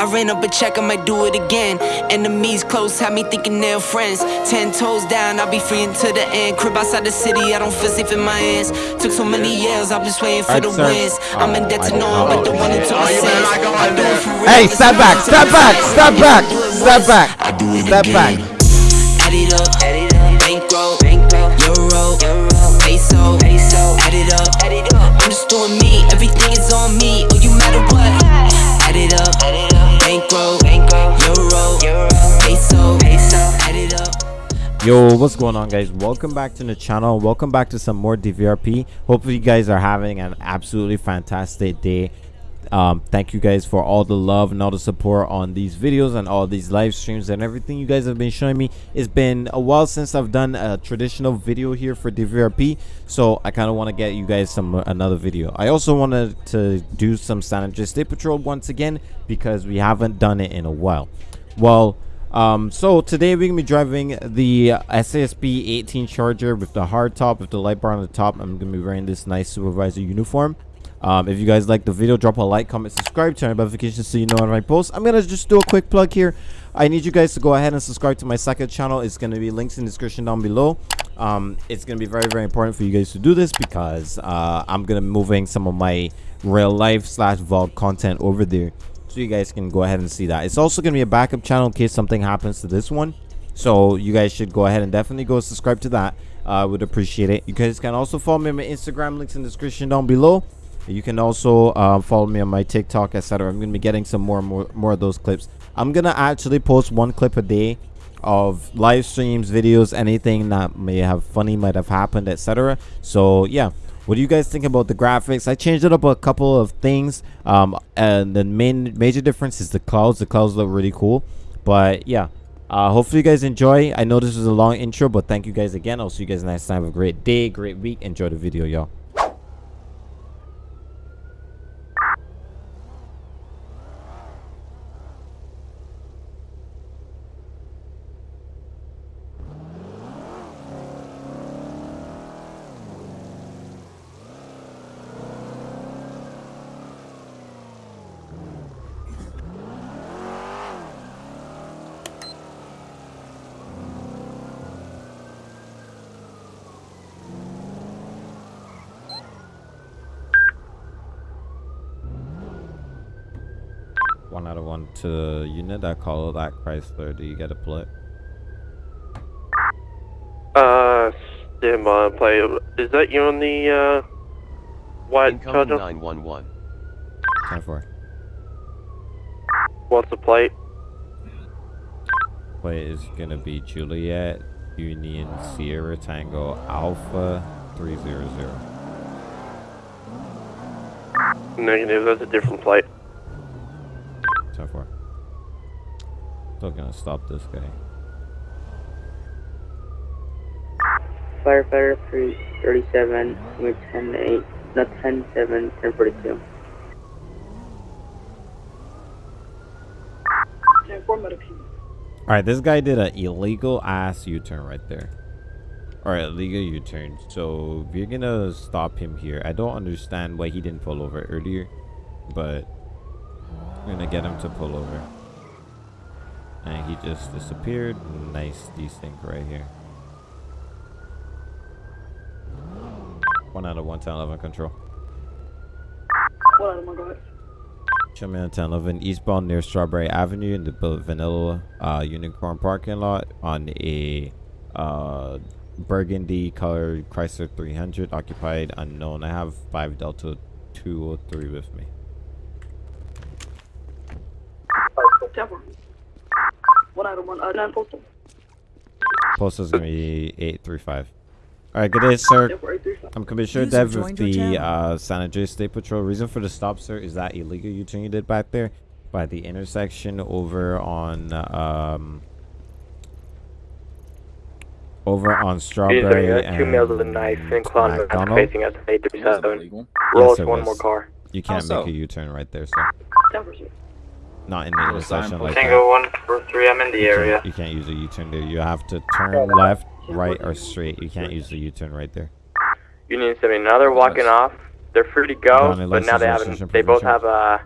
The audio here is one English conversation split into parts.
I ran up a check, I might do it again. Enemies close, have me thinking they're friends. Ten toes down, I'll be free until the end. Crib outside the city, I don't feel safe in my hands. Took so many years, I'm just waiting for the sir. wins. I'm in debt to no I- one but the one who took Oh, my sins. I in do there. it for real. Hey, step back, step back, step back, step back, I do it step back. Add it up, add it up. Bankroll, bankroll. Euro, euro. Peso, peso. Add it up, add it up. I'm just doing me. Everything is on me. Oh, you matter what? Yo, what's going on, guys? Welcome back to the channel. Welcome back to some more DVRP. Hopefully, you guys are having an absolutely fantastic day. Um, thank you guys for all the love and all the support on these videos and all these live streams and everything you guys have been showing me. It's been a while since I've done a traditional video here for DVRP, so I kind of want to get you guys some another video. I also wanted to do some San Andreas State Patrol once again because we haven't done it in a while. Well, um, so today we're gonna be driving the SASP 18 Charger with the hard top with the light bar on the top. I'm gonna be wearing this nice supervisor uniform. Um, if you guys like the video, drop a like, comment, subscribe, turn on notifications so you know when I post. I'm gonna just do a quick plug here. I need you guys to go ahead and subscribe to my second channel. It's gonna be links in the description down below. Um, it's gonna be very very important for you guys to do this because uh, I'm gonna be moving some of my real life slash vlog content over there so you guys can go ahead and see that. It's also going to be a backup channel in case something happens to this one. So you guys should go ahead and definitely go subscribe to that. I would appreciate it. You guys can also follow me on my instagram links in the description down below. You can also uh, follow me on my tiktok etc i'm to be getting some more and more more of those clips. I'm to actually post one clip a day of live streams videos anything that may have funny might have happened etc so yeah what do you guys think about the graphics? I changed it up a couple of things um and the main major difference is the clouds. The clouds look really cool. But yeah uh hopefully you guys enjoy. I know this was a long intro but thank you guys again. I'll see you guys next time. Have a great day great week. Enjoy the video y'all out of one to unit i call that chrysler do you get a plate? Uh, stand by and play. Is that you on the, uh, white Incoming Charger? 911. time for What's the plate? Plate is gonna be juliet union sierra tango alpha 300 Negative, that's a different plate. So far. Still gonna stop this guy. Firefighter 337, with 10 8, not 10 7, 10 42. All right, this guy did an illegal ass U-turn right there. All right, illegal U-turn. So we're gonna stop him here. I don't understand why he didn't pull over earlier, but we're gonna get him to pull over. And he just disappeared. Nice desync right here. One out of one, 10, 11 control. What am I going? Show me on 10 11 eastbound near Strawberry Avenue in the Vanilla uh, Unicorn parking lot on a uh, burgundy colored Chrysler 300 occupied unknown. I have 5 Delta 203 with me. Temper. One out of one, uh, nine postal. Post is going to be 835. Alright, good day, sir. I'm Commissioner User Dev with the uh, San Andreas State Patrol. Reason for the stop, sir, is that illegal U-turn you did back there by the intersection over on um over on Strawberry User, and two males with a knife and Clon McDonald. facing us at 837. illegal. Roll Yes, us one was. more car. You can't How make a U-turn right there, sir. Temper, sir. Not in the Little sign intersection post. like Tango that. 143, I'm in the You can't- area. You can't use a U-turn there. You have to turn left, right, or straight. You can't use the U-turn right there. Union 70, now they're walking off. They're free to go, Donnie, but now they haven't, they both have, a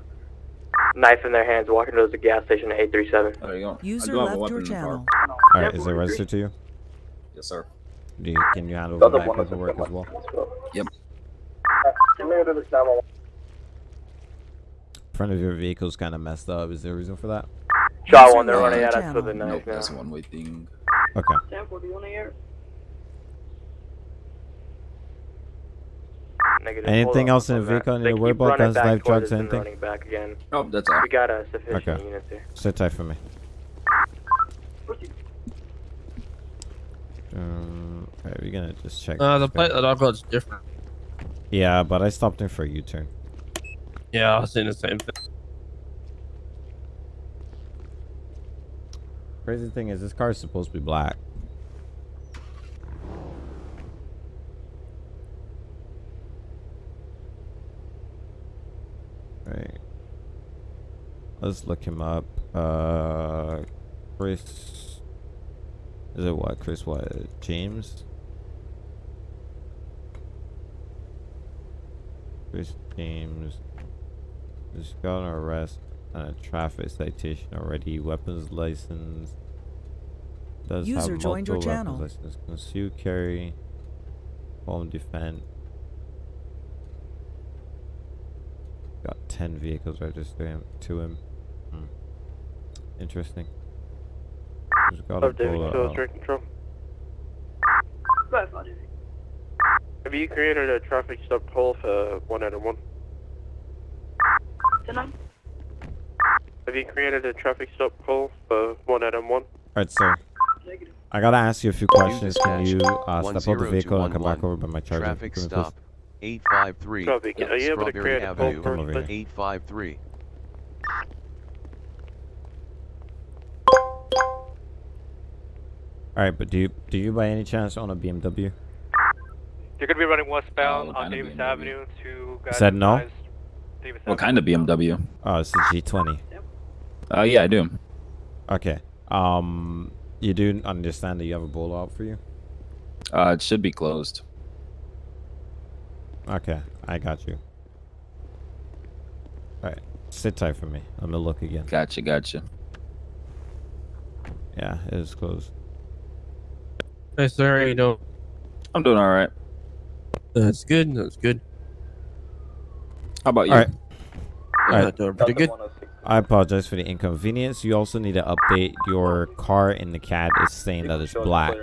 knife in their hands, walking towards the gas station at 837. There you go. User I do have a left your the car. channel. All right, is it registered to you? Yes, sir. Do you can you handle the back paperwork as well? Yep. Front of your vehicle's kind of messed up. Is there a reason for that? Shot one, they're running your at us with a knife Nope, that's one way thing. Okay. Negative. Anything Hold on, else in the vehicle I need They to worry about? running Guns, back live drugs, anything? Running back again. Nope, that's all. We got a sufficient Okay. units here. Sit tight for me. Um, alright, we're gonna just check. Uh, the plate that I've got is different. Yeah, but I stopped him for a U-turn. Yeah, I was seeing the same thing. Crazy thing is, this car is supposed to be black. Right. Let's look him up. Uh, Chris. Is it what? Chris what? James? Chris James. Just got an arrest and a traffic citation already. Weapons license. Does User have joined your multiple channel. weapons license. Conceal carry. Home defense. Got ten vehicles registered to him. Hmm. Interesting. Just got a Oh, David, bullet still control. Have you created a traffic stop call for one out of one? Have you created a traffic stop call for one out of one? Alright, sir. I gotta ask you a few questions. Can you uh, step out the vehicle and come back over by my charger? Traffic for me, please? stop 853 Traffic, are you able to create a call Avenue Come over for here. us? 853. Alright, but do you do you by any chance own a BMW? You're gonna be running westbound Oh, on Davis BMW. Avenue to. guys Said no? Advised Davis What kind of BMW? Oh, it's a G20. Uh, yeah, I do. Okay. Um, you do understand that you have a bolo out for you? Uh, it should be closed. Okay, I got you. Alright, sit tight for me. I'm gonna look again. Gotcha, gotcha. Yeah, it is closed. Hey, sir, how you doing? I'm doing all right. That's good. That's good. How about you? All right. All right. doing pretty good. I apologize for the inconvenience. You also need to update your car in the CAD. It's saying that it's black,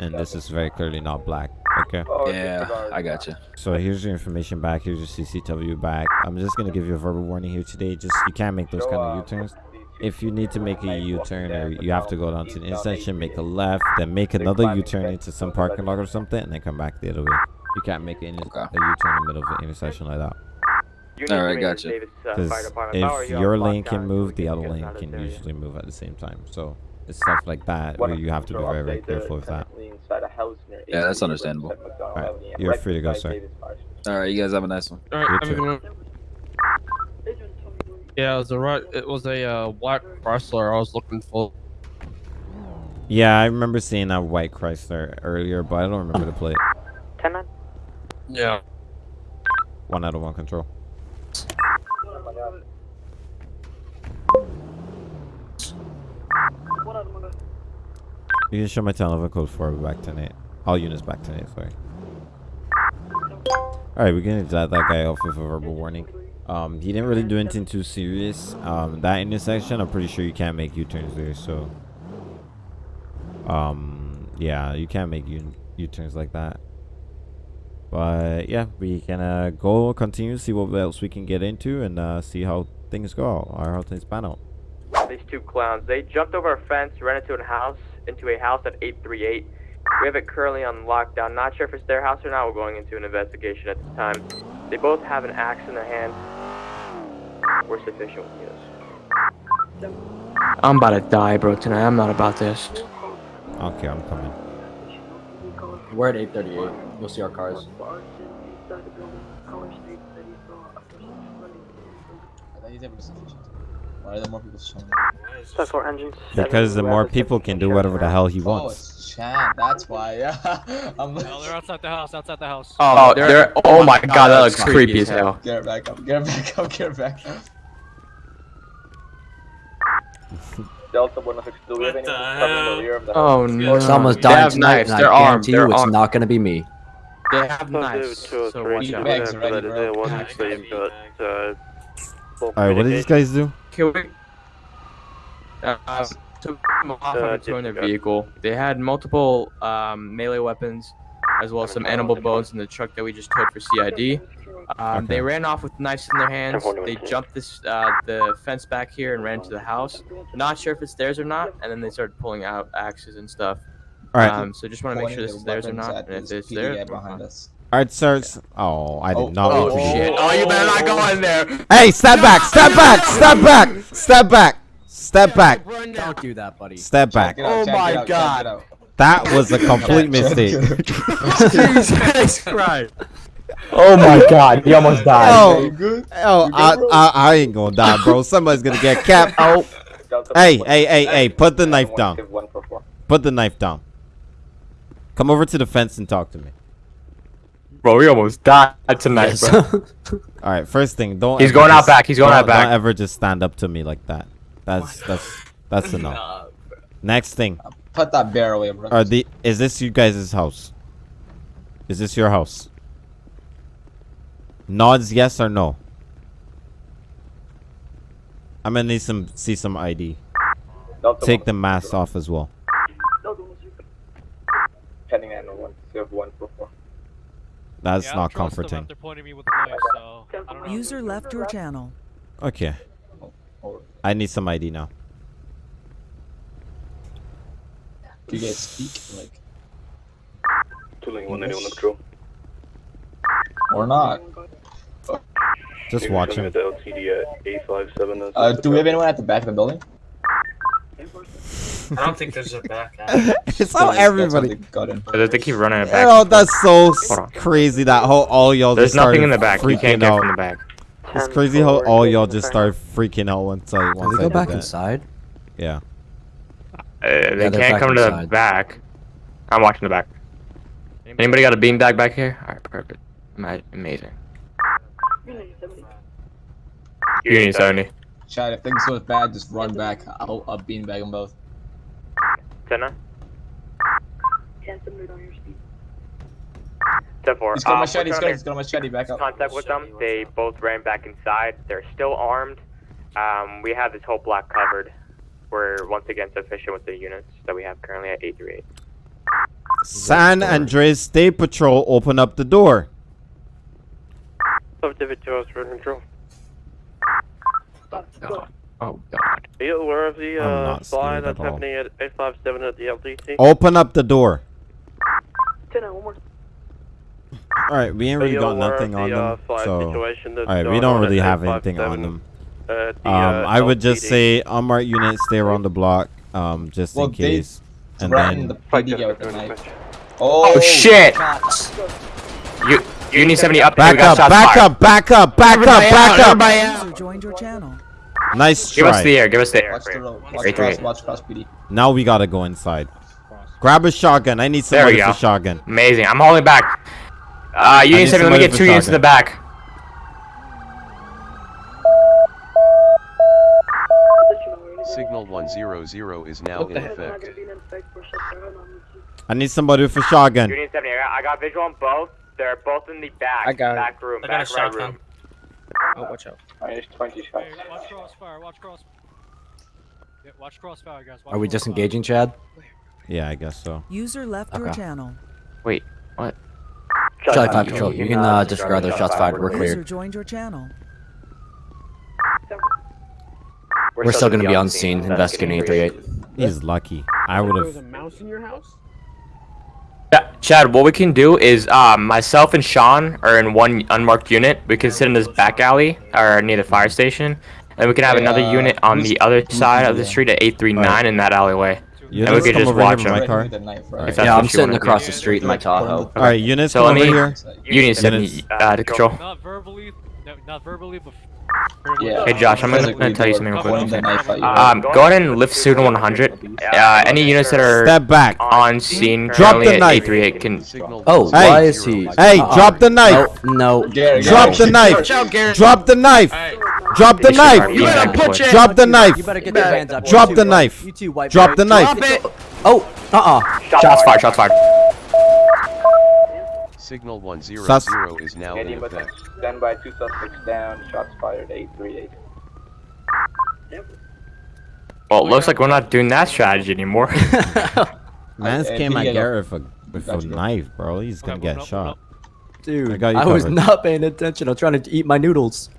and this is very clearly not black. Okay. Yeah, I gotcha. So here's your information back. Here's your CCW back. I'm just gonna give you a verbal warning here today. Just you can't make those kind of U-turns. If you need to make a U-turn or you have to go down to the intersection, make a left, then make another U-turn into some parking lot or something, and then come back the other way. You can't make a, Okay. a U-turn in the middle of an intersection like that. You All to gotcha. this uh, Because Fire Department. How are if you your lane can move, the other lane can usually move at the same time. So it's stuff like that where you have to be very, very careful with that. Yeah, that's understandable. Alright, you're free to go, sir. All right, you guys have a nice one. All You right, have a too. good. Yeah, it was a right. It was a uh, black Chrysler I was looking for. Yeah, I remember seeing that white Chrysler earlier, but I don't remember the plate. 10 9. Yeah. One out of one control. You can show my telephone code for back to. All units back to sorry. Alright, we're gonna let that guy off with a verbal warning. Um, he didn't really do anything too serious. Um, that intersection, I'm pretty sure you can't make U-turns there, so. Um, yeah, you can't make U-turns like that. But yeah, we can uh, go continue, see what else we can get into, and uh, see how things go or how things pan out. These two clowns. They jumped over a fence, ran into a house, into a house at 838. We have it currently on lockdown. Not sure if it's their house or not. We're going into an investigation at this time. They both have an axe in their hand. We're sufficient with this. I'm about to die, bro, tonight. I'm not about this. Okay, I'm coming. We're at 838. You'll see our cars. Why are there more people showing Plus four engines. Because the more people can do whatever the hell he Oh, wants. it's Chan. That's why. Yeah. I'm. No, they're outside the house. Outside the house. Oh, oh they're, oh my god, that looks creepy as hell. Get it back up. Get it back up. Get it back up. Delta 162, we have any cover in the of the Oh house? no. Someone's They dying have tonight, knives. and I They're armed. guarantee you They're it's armed. not gonna be me. They have Two, knives. two, or So three. watch out. bags ready, bro. One, so you've got, uh, full All right, what did these guys do? Can we? Uh, took them off Uh, and towing their vehicle. They had multiple um, melee weapons, as well as some animal bones in the truck that we just towed for CID. Um, They ran off with knives in their hands. They jumped this uh, the fence back here and ran to the house. Not sure if it's theirs or not, and then they started pulling out axes and stuff. All right, Um, so just want to make sure this is theirs or not, and if it's theirs, behind us. all right, sirs. Oh, I did Oh, not. Oh mean to shit! Oh, you better not go in there. Hey, step back, step back, step back, step back, step back, Don't do that, buddy. step back. Oh my God. That was a complete mistake. Jesus Christ! Oh my god, he almost oh. died. Oh, oh, I, I, I ain't gonna die, bro. Somebody's gonna get capped. Oh, hey, hey, hey, hey, put the knife down. Give one for four. Put the knife down. Come over to the fence and talk to me. Bro, we almost died tonight, Yes. bro. All right, first thing, don't. He's ever going out back, he's going out back. Don't ever just stand up to me like that. That's that's that's enough. no. Next thing, Put that bear away, bro. are the is this you guys' house? Is this your house? Nods yes or no. I'm gonna need some see some ID. Take the mask off as well. Pending animal. You have one. That's Yeah, not don't trust them comforting. after pointing me with a knife, so I don't know. User left your channel. Okay. I need some ID now. Do you guys speak like Tooling 191 control. Or not? Just You're watch coming him. at the LTD at 857. that's- Uh, do we have anyone at the back of the building? I don't think there's a back it's how That's what everybody. they got in. They keep running it back. Oh, that's so s- Hold on. crazy that whole all y'all There's just started nothing in the back. You freaking can't get out. from the back. It's crazy how all y'all just started freaking out once I Can once we I go back that. inside? Yeah. Uh, they they're can't back come to the back. I'm watching the back. Anybody got a beanbag back here? Alright, perfect. Ama- Amazing. Union 70. Chad, if things go bad, just run back. I'll, I'll beanbag them both. 10 9. 10 4. He's got machete. He's got, he's got machete. Back up. contact with them. They both ran back inside. They're still armed. Um, we have this whole block covered. We're once again sufficient with the units that we have currently at 838. San Andreas State Patrol, open up the door. Subdivision road control. Oh god. Are you aware of the I'm uh, not fly that's at happening at 857 at the LTD? Open up the door. All right, we ain't really you got nothing of on the, uh, them, fly so all right, we don't really have anything on them. at the, Um, uh, I would just LTD? say unmarked units stay around the block, um, just Well, in case. And then the Fight PD just guy with the doing Oh, Oh shit! You Union 70 up. back we got up, back up, back up, back up, back up. User joined your channel. Nice Give us the air. Give us the air. Watch the road. Watch Right, cross. Watch cross PD. Now we gotta go inside. Grab a shotgun. I need There somebody we for shotgun. Amazing. I'm holding back. Uh, Union need 70, let me get two units in the back. Signal 100 is now in effect. I need somebody for shotgun. Union 70, I got, I got visual on both. They're both in the back. I got it. back room. I got a back right shotgun. room. Oh, watch out. Minus 20 shots. Hey, watch crossfire, watch crossfire. Yeah, watch crossfire, guys. Watch Are we crossfire. disengaging, Chad? Yeah, I guess so. User left your channel. Wait, what? Charlie 5 Patrol, you can uh, disregard their shots fired. We're User joined your channel. We're still gonna be on scene investigating 838. He's lucky. I would have. mouse in your house? Yeah, Chad, what we can do is um, myself and Sean are in one unmarked unit. We can sit in this back alley or near the fire station. And we can have Hey, another uh, unit on the other side of the, the street at 839 in that alleyway. You And we just could just watch with him. my Right car. with the knife, right? Yeah, I'm sitting wanna do. across the street in my Tahoe. All right, units So come let over here. Union 70 Units. uh, to control. Not verbally, no, not verbally, but. Yeah. Hey Josh, I'm gonna, gonna tell you something real quick. Point the knife at you. Um, go ahead and lift Suda 100. Uh, any units that are Step back. on scene Drop the at knife. 838 can. Oh, Hey. why is he? Hey, drop the knife. No, no. Drop the knife. Drop the knife. Drop the Disregard knife. feedback put voice. Drop the knife. You better get your hands up. Drop You the too, knife. You too, white Drop the knife. Drop it. Oh, uh-uh. Shots fired. Shots fired. Signal 100 Sus is now in effect. Stand by, two suspects down, shots fired, 838. Yep. Well, it looks like we're not doing that strategy anymore. Mans came at Garrett with a knife, bro. He's gonna get shot. Dude, I, was not paying attention. I'm trying to eat my noodles.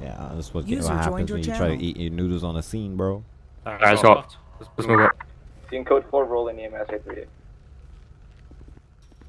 Yeah, that's what, what happens when you channel. try to eat your noodles on a scene, bro. Alright, let's go. Let's move up. Team code 4, roll in EMS 838.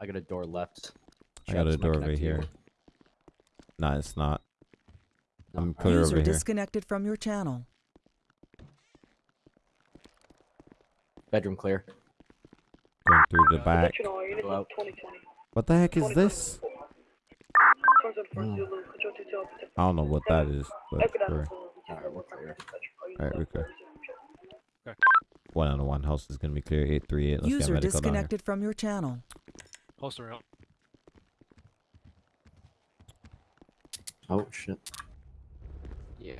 I got a door left. I got a Travis door over connect you. here. Nah, it's not. No. I'm clear User over here. disconnected from your channel. Bedroom clear. Going through the back. What the heck is this? I don't know what that is, but we're, Alright, we're clear. alright, we're clear. Okay. One on one house is gonna be clear. Eight three eight. Let's get User medical down here. disconnected from your channel. Holster out. Oh shit. Yeah.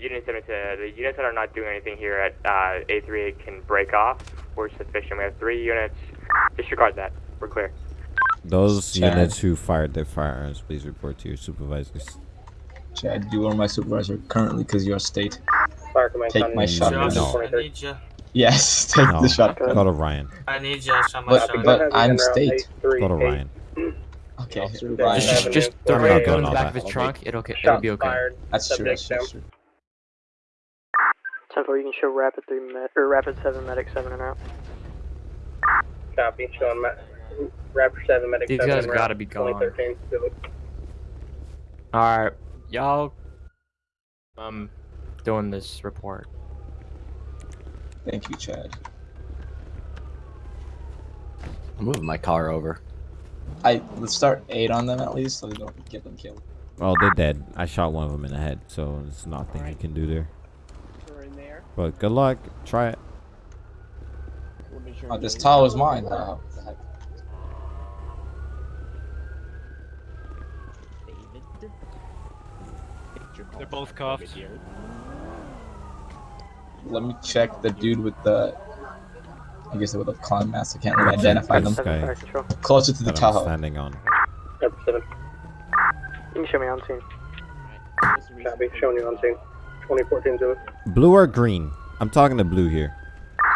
Units that are, the units that are not doing anything here at uh, A38 can break off. We're sufficient. We have three units. Disregard that. We're clear. Those Chad. units who fired their firearms, please report to your supervisors. Chad, you are my supervisor currently because you're state. Fire command Take my shot. shotgun. No. I need you. Yes, take No, the shotgun. go to Ryan. I need you. Show But, but I'm state. Go to Ryan. Okay, Ryan. Just, just throw I'm your not gun in the back of that. his trunk. It'll, okay, it'll be okay. That's true. That's true. That's 10 4, you can show Rapid 3 med- or Rapid 7 Medic 7 and out. Copy, showing ma- Rapid 7 Medic These 7 guys en gotta be gone. Alright, y'all. Um, doing this report. Thank you, Chad. I'm moving my car over. I let's start eight on them at least, so we don't get them killed. Well, they're dead. I shot one of them in the head, so there's nothing you can do there. But good luck. Try it. Oh, this towel is mine. Oh, the heck. They're both cuffed. Let me check the dude with the. I guess it with the clown mask. I can't really identify them. This guy Closer to the that I'm Tahoe. standing on. Rapid 7. You can show me on scene. Copy, showing you on scene. 2014 Civic. Blue or green? I'm talking to blue here.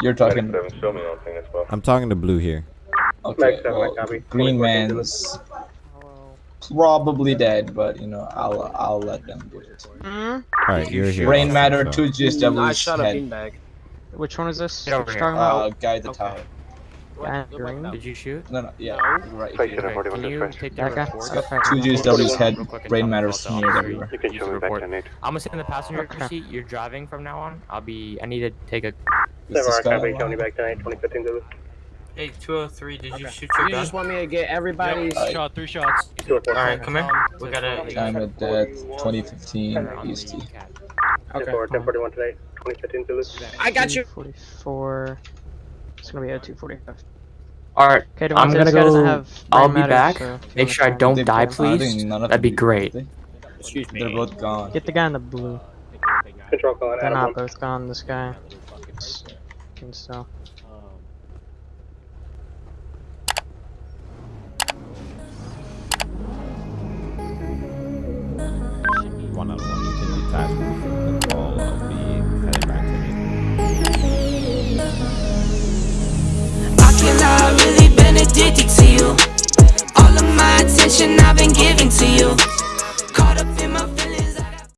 You're talking. show me on scene as well. I'm talking to blue here. Okay, well. Green 2014 Man's probably dead, but you know I'll I'll let them do it. All right, you're here. Brain also, matter so- two GSW's I shot a beanbag. Which one is this? Get over What you here. talking Uh, guy the Tahoe. Yeah, green. Did you shoot? No, no, yeah, right Okay, here. Can you take that Okay. report? Okay. Two GSW's head. Real quick and Brain matter what's smeared everywhere. you can use the report. I'm gonna sit in the passenger seat. You're driving from now on. I'll be. I need to take a. Is this Seven, guy copy, back tonight, 2015 Civic. Hey, 203, did you shoot your You gun? just want me to get everybody's... Yep, shot, three shots. Alright, come here. Um, we gotta... China Death 2015 EST. Um, okay. 1041 tonight, 2015 Civic. I got you. 44. It's gonna be a 245. Alright, Okay, I'm gonna this guy doesn't go. I'll be back. so Make sure I don't They die, both- I think please. That'd be great. Excuse they? They're both gone. Get the guy in the blue. Control calling They're not both gone, this guy. Can still. one on one. You can detach me from the call I heading back to me. I cannot really been addicted to you. All of my attention I've been giving to you. Caught up.